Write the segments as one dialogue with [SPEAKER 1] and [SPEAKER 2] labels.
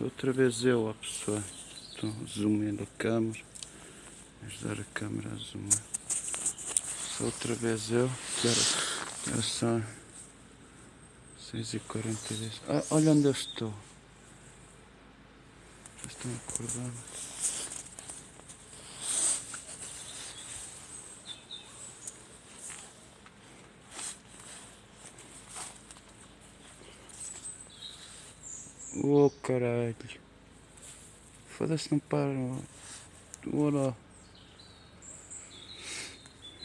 [SPEAKER 1] Sou outra vez eu, a pessoa. Estou zoomando a câmera. Ajudar a câmera a zoomar. Sou outra vez eu. Era, era só 6h42. Ah, olha onde eu estou. Já estão acordando. Oh caralho. Foda-se, não para. Ora.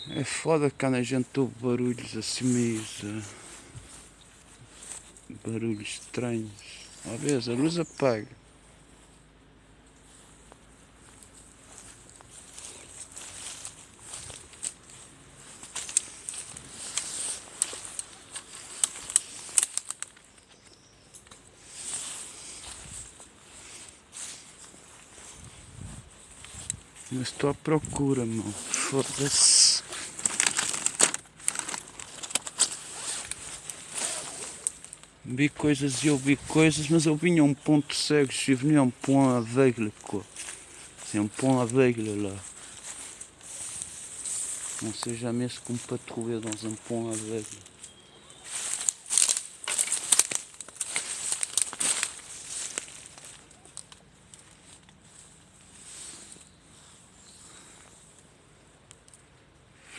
[SPEAKER 1] É foda quando a gente ouve barulhos assim meio. Barulhos estranhos. Uma vez a luz apaga. Mas estou à procura, mano. Foda-se. Vi coisas e ouvi coisas, mas eu vinha a um ponto cego, venu a um point aveugle, quoi. C'est un point aveugle là. On sait jamais ce qu'on peut trouver dans un aveugle.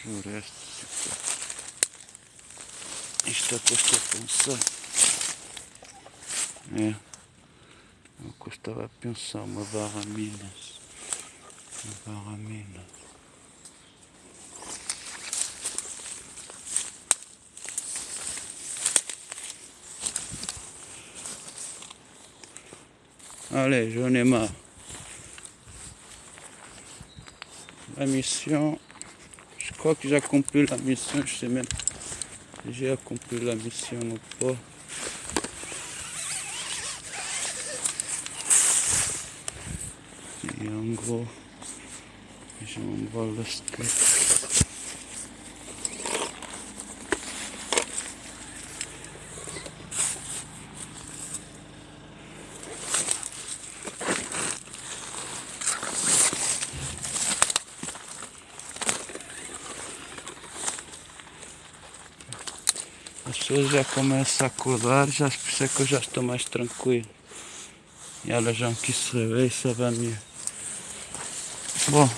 [SPEAKER 1] Floresta. Isto é o que eu estou a pensar. É. É o que eu estava a pensar, uma barra Minas. Uma barra Minas. Allez, j'en ai marre. La mission, je crois que j'ai accompli la mission, je sais même j'ai accompli la mission ou pas. Et en gros, j'envoie le steak. As pessoas já começam a acordar, já por isso é que eu já estou mais tranquilo. Et là, les gens qui se réveillent, ça va mieux. Bon,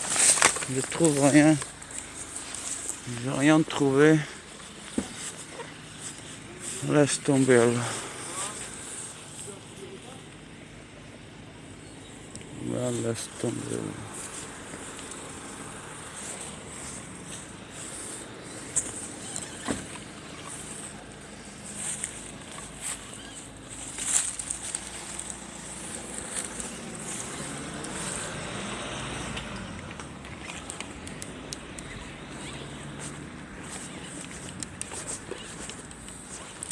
[SPEAKER 1] je trouve rien. J'ai rien trouvé. Laisse tomber. Là, laisse tomber là.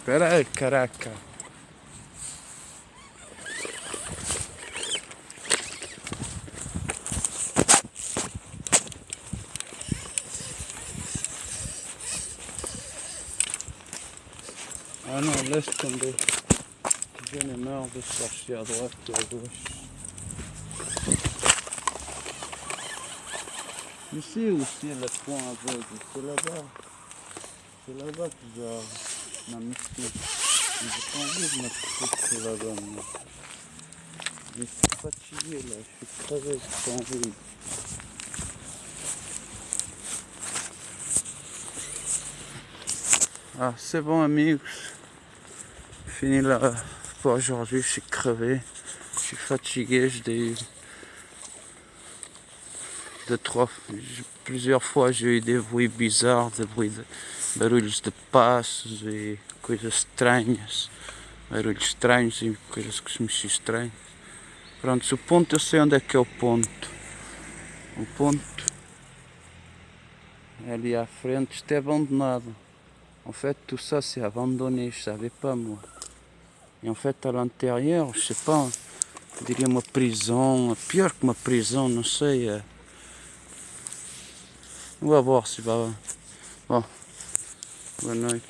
[SPEAKER 1] Espera aí, caraca. Ah não, laisse tomber. J'en ai marre de chercher à droite et à gauche. Ici aussi le point aveugle, c'est là-bas. C'est là-bas que j'ai ma mission. Mais J'ai pas envie de me coucher là-bas. moi. Je suis fatigué là, je suis crevé, j'ai pas envie. Ah, c'est bon amigos. Fini là pour aujourd'hui, je suis crevé. Je suis fatigué, j'ai eu deux, trois, plusieurs fois j'ai eu des bruits bizarres, des bruits de barulhos de passos e coisas estranhas. Barulhos estranhos e coisas que se mexiam estranho. Pronto, o ponto eu sei onde é que é o ponto. O ponto é ali à frente, isto é abandonado. En fait, tout ça c'est abandonné, je savais pas moi. Et en fait, à l'intérieur, je sais pas, on dirait uma prisão, pior que uma prisão, não sei. On va voir si va. Bon, bonne nuit.